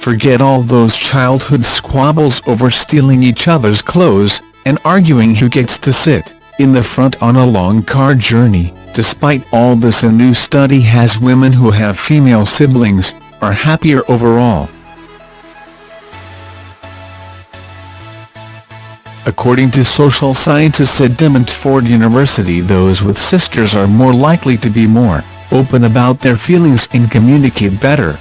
Forget all those childhood squabbles over stealing each other's clothes, and arguing who gets to sit in the front on a long car journey. Despite all this a new study has women who have female siblings, are happier overall. According to social scientists at De University those with sisters are more likely to be more open about their feelings and communicate better.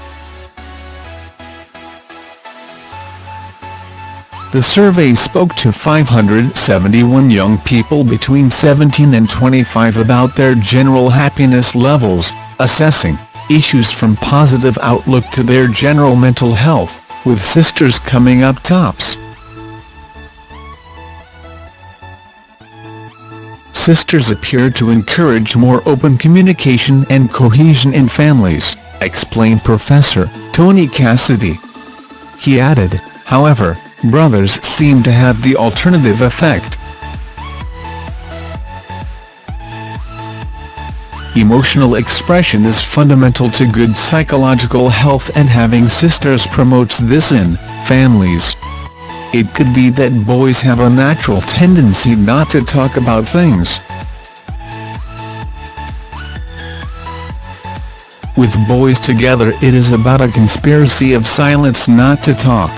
The survey spoke to 571 young people between 17 and 25 about their general happiness levels, assessing issues from positive outlook to their general mental health, with sisters coming up tops. Sisters appear to encourage more open communication and cohesion in families, explained Professor Tony Cassidy. He added, however, brothers seem to have the alternative effect. Emotional expression is fundamental to good psychological health and having sisters promotes this in families. It could be that boys have a natural tendency not to talk about things. With boys together it is about a conspiracy of silence not to talk.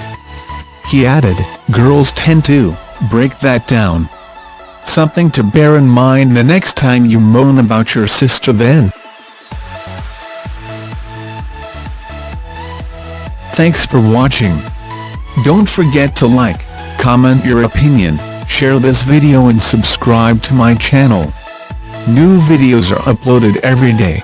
He added, girls tend to break that down. Something to bear in mind the next time you moan about your sister then. Thanks for watching. Don't forget to like, comment your opinion, share this video and subscribe to my channel. New videos are uploaded every day.